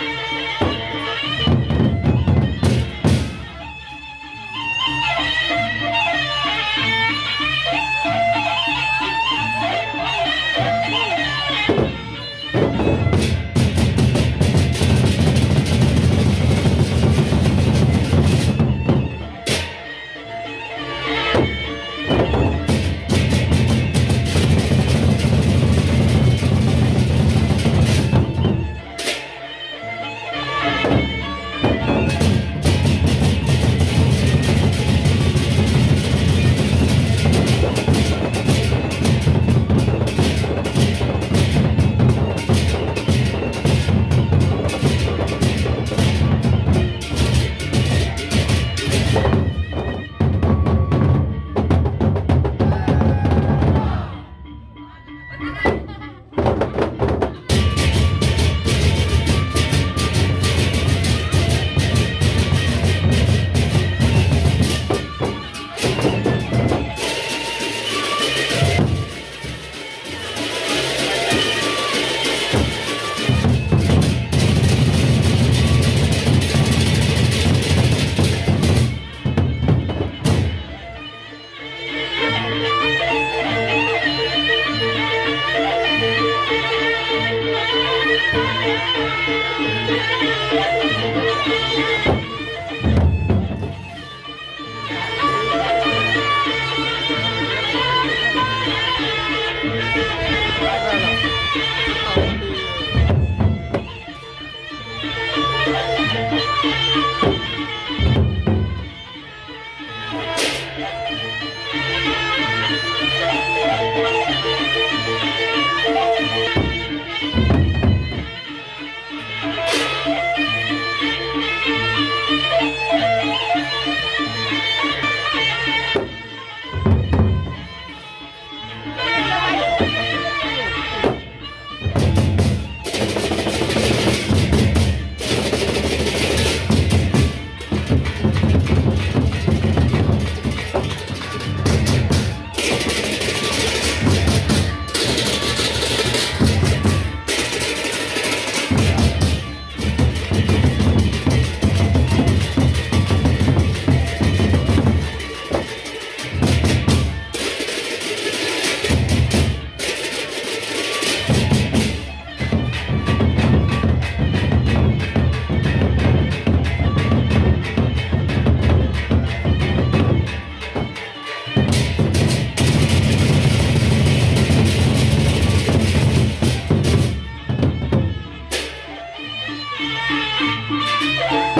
Yeah. Música